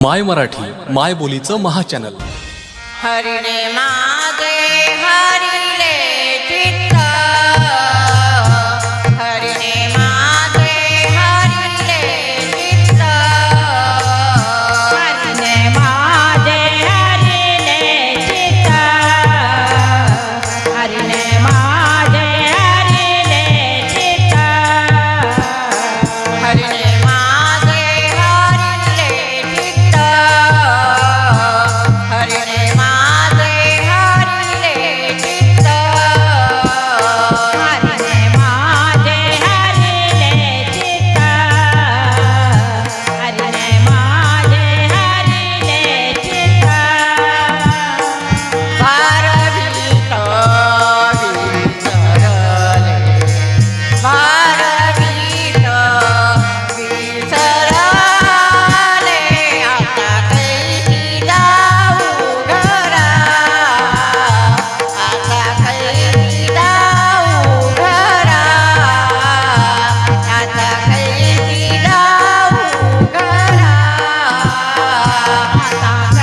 माय मराठी माय बोलीचं महाचॅनल हरिणे मागे हरि nah.